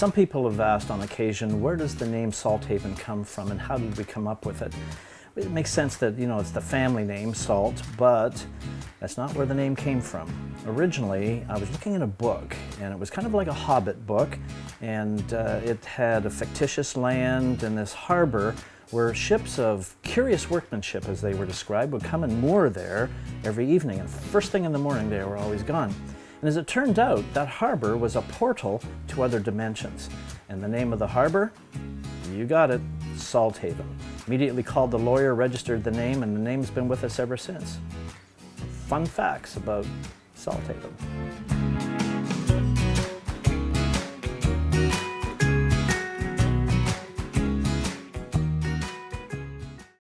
Some people have asked on occasion, where does the name Salthaven come from and how did we come up with it? It makes sense that, you know, it's the family name, Salt, but that's not where the name came from. Originally, I was looking at a book, and it was kind of like a Hobbit book, and uh, it had a fictitious land and this harbor where ships of curious workmanship, as they were described, would come and moor there every evening, and first thing in the morning they were always gone. And as it turned out, that harbor was a portal to other dimensions. And the name of the harbor? You got it, Salthaven. Immediately called the lawyer, registered the name, and the name's been with us ever since. Fun facts about Salthaven.